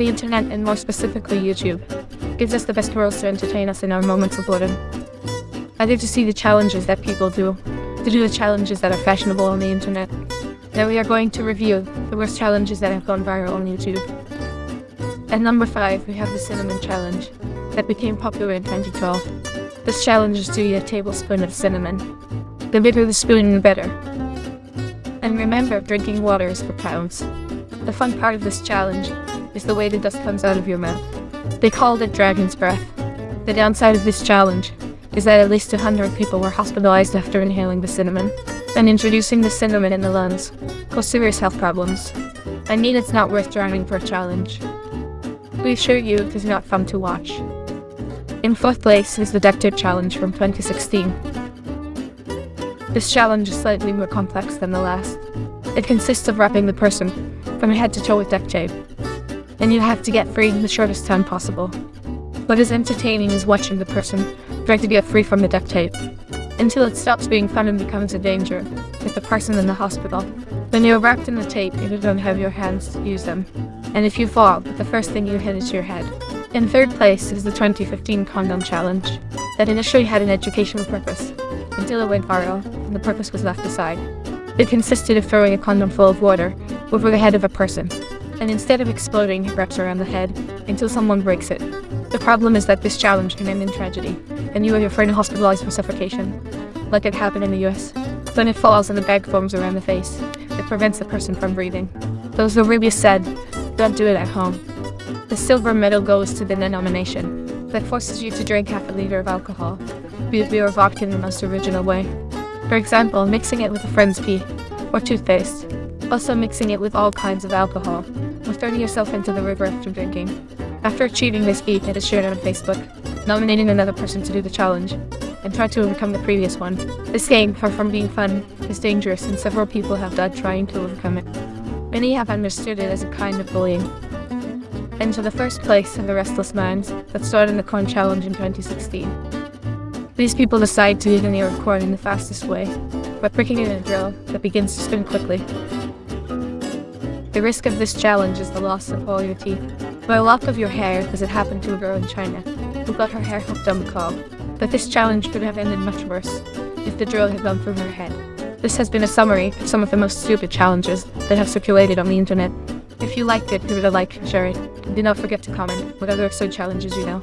The internet, and more specifically YouTube, gives us the best tools to entertain us in our moments of boredom. I Either to see the challenges that people do, to do the challenges that are fashionable on the internet. Now we are going to review the worst challenges that have gone viral on YouTube. At number 5, we have the Cinnamon Challenge, that became popular in 2012. This challenge is to eat a tablespoon of cinnamon. The bigger the spoon, the better. And remember, drinking water is for pounds. The fun part of this challenge is the way the dust comes out of your mouth. They called it dragon's breath. The downside of this challenge is that at least 100 people were hospitalized after inhaling the cinnamon, and introducing the cinnamon in the lungs caused serious health problems. I mean it's not worth drowning for a challenge. We assure you it is not fun to watch. In fourth place is the duct tape challenge from 2016. This challenge is slightly more complex than the last. It consists of wrapping the person from head to toe with duct tape, and you have to get free in the shortest time possible. What is entertaining is watching the person try to get free from the duct tape, until it stops being fun and becomes a danger, with the person in the hospital. When you're wrapped in the tape, you don't have your hands to use them, and if you fall, the first thing you hit is your head. In third place is the 2015 Condom Challenge, that initially had an educational purpose, until it went viral, and the purpose was left aside. It consisted of throwing a condom full of water over the head of a person, and instead of exploding, it wraps around the head until someone breaks it. The problem is that this challenge can end in tragedy, and you or your friend hospitalized for suffocation, like it happened in the US. When it falls and the bag forms around the face, it prevents the person from breathing. Those who really said, don't do it at home. The silver medal goes to the Neknomination that forces you to drink half a liter of alcohol, be it beer or vodka in the most original way. For example, mixing it with a friend's pee, or toothpaste. Also mixing it with all kinds of alcohol, throwing yourself into the river after drinking. After achieving this feat, it is shared on Facebook, nominating another person to do the challenge, and try to overcome the previous one. This game, far from being fun, is dangerous and several people have died trying to overcome it. Many have understood it as a kind of bullying. Into the first place of the restless minds that started the corn challenge in 2016. These people decide to eat an ear of corn in the fastest way, by pricking it in a drill that begins to spin quickly. The risk of this challenge is the loss of all your teeth, by a lock of your hair as it happened to a girl in China, who got her hair hooked on the cob. But this challenge could have ended much worse, if the drill had gone through her head. This has been a summary of some of the most stupid challenges that have circulated on the internet. If you liked it, give it a like, share it, and do not forget to comment what other absurd challenges you know.